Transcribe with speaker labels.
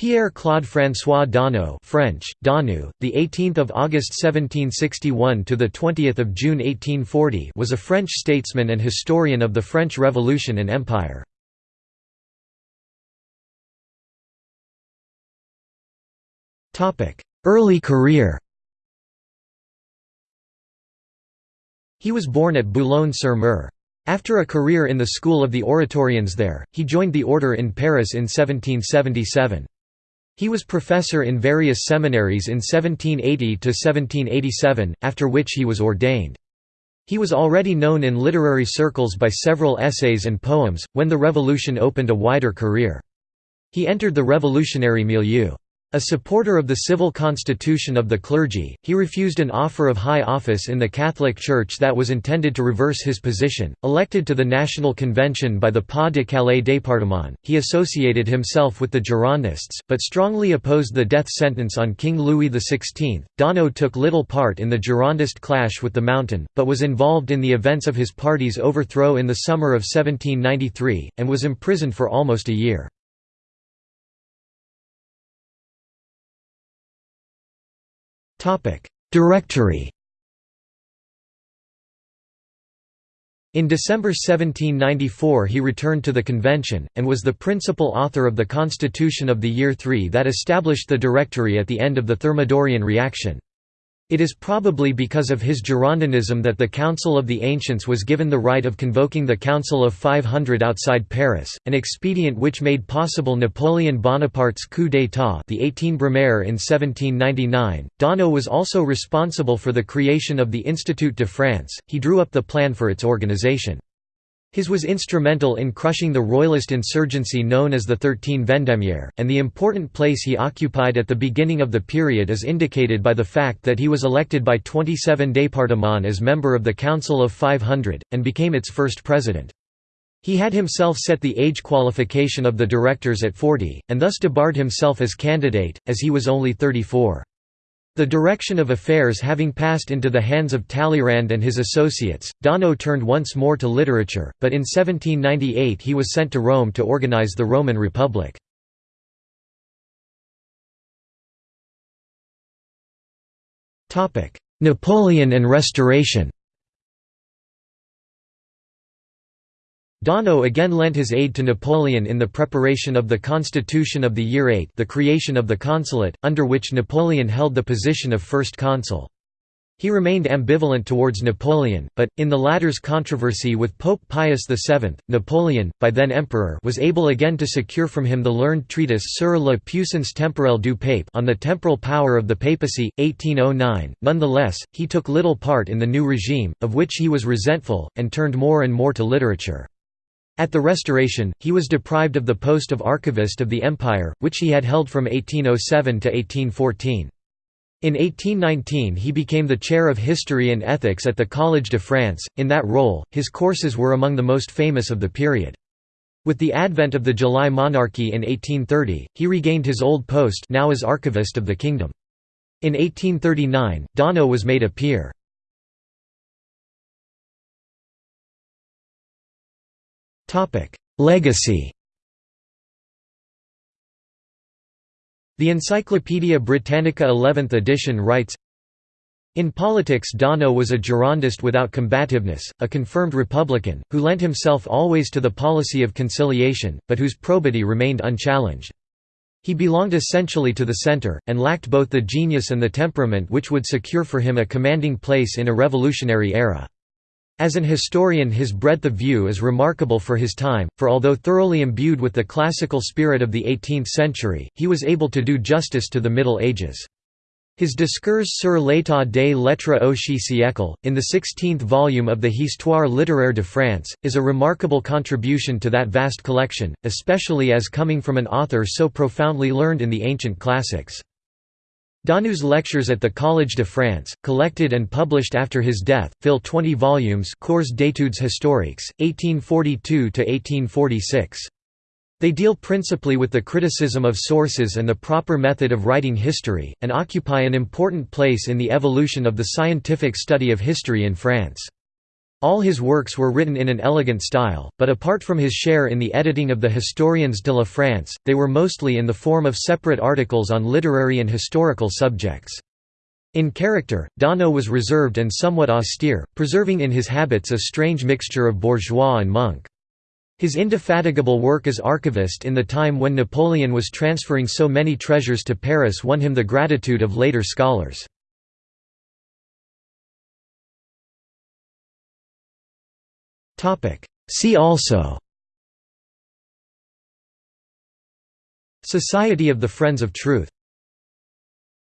Speaker 1: Pierre Claude François Daunou French Danu the 18th of August 1761 to the 20th of June 1840 was a French statesman and historian of the French Revolution and Empire. Topic Early career. He was born at Boulogne-sur-Mer. After a career in the school of the Oratorians there, he joined the order in Paris in 1777. He was professor in various seminaries in 1780–1787, after which he was ordained. He was already known in literary circles by several essays and poems, when the Revolution opened a wider career. He entered the revolutionary milieu. A supporter of the civil constitution of the clergy, he refused an offer of high office in the Catholic Church that was intended to reverse his position. Elected to the National Convention by the Pas de Calais département, he associated himself with the Girondists, but strongly opposed the death sentence on King Louis XVI. Daunou took little part in the Girondist clash with the Mountain, but was involved in the events of his party's overthrow in the summer of 1793, and was imprisoned for almost a year. Directory In December 1794 he returned to the convention, and was the principal author of the Constitution of the Year III that established the Directory at the end of the Thermidorian reaction. It is probably because of his Girondinism that the Council of the Ancients was given the right of convoking the Council of 500 outside Paris, an expedient which made possible Napoleon Bonaparte's coup d'état the 18 Brumaire in 1799. Daunou was also responsible for the creation of the Institut de France, he drew up the plan for its organization. His was instrumental in crushing the royalist insurgency known as the Thirteen Vendémiaire, and the important place he occupied at the beginning of the period is indicated by the fact that he was elected by 27 départements as member of the Council of 500, and became its first president. He had himself set the age qualification of the directors at 40, and thus debarred himself as candidate, as he was only 34. The direction of affairs having passed into the hands of Talleyrand and his associates, Daunou turned once more to literature, but in 1798 he was sent to Rome to organize the Roman Republic. Napoleon and Restoration Daunou again lent his aid to Napoleon in the preparation of the Constitution of the Year VIII the creation of the consulate, under which Napoleon held the position of first consul. He remained ambivalent towards Napoleon, but, in the latter's controversy with Pope Pius VII, Napoleon, by then emperor was able again to secure from him the learned treatise Sur la puissance temporelle du pape on the temporal power of the papacy, 1809. Nonetheless, he took little part in the new regime, of which he was resentful, and turned more and more to literature. At the Restoration, he was deprived of the post of archivist of the Empire, which he had held from 1807 to 1814. In 1819 he became the chair of history and ethics at the Collège de France. In that role, his courses were among the most famous of the period. With the advent of the July monarchy in 1830, he regained his old post now as archivist of the kingdom. In 1839, Daunou was made a peer. Legacy The Encyclopædia Britannica 11th edition writes, in politics Daunou was a Girondist without combativeness, a confirmed Republican, who lent himself always to the policy of conciliation, but whose probity remained unchallenged. He belonged essentially to the centre, and lacked both the genius and the temperament which would secure for him a commanding place in a revolutionary era. As an historian his breadth of view is remarkable for his time, for although thoroughly imbued with the classical spirit of the 18th century, he was able to do justice to the Middle Ages. His Discours sur l'état des lettres au siècle, in the 16th volume of the Histoire littéraire de France, is a remarkable contribution to that vast collection, especially as coming from an author so profoundly learned in the ancient classics. Daunou's lectures at the Collège de France, collected and published after his death, fill 20 volumes Cours d'études historiques, 1842–1846. They deal principally with the criticism of sources and the proper method of writing history, and occupy an important place in the evolution of the scientific study of history in France. All his works were written in an elegant style, but apart from his share in the editing of the Historiens de la France, they were mostly in the form of separate articles on literary and historical subjects. In character, Daunou was reserved and somewhat austere, preserving in his habits a strange mixture of bourgeois and monk. His indefatigable work as archivist in the time when Napoleon was transferring so many treasures to Paris won him the gratitude of later scholars. See also. Society of the Friends of Truth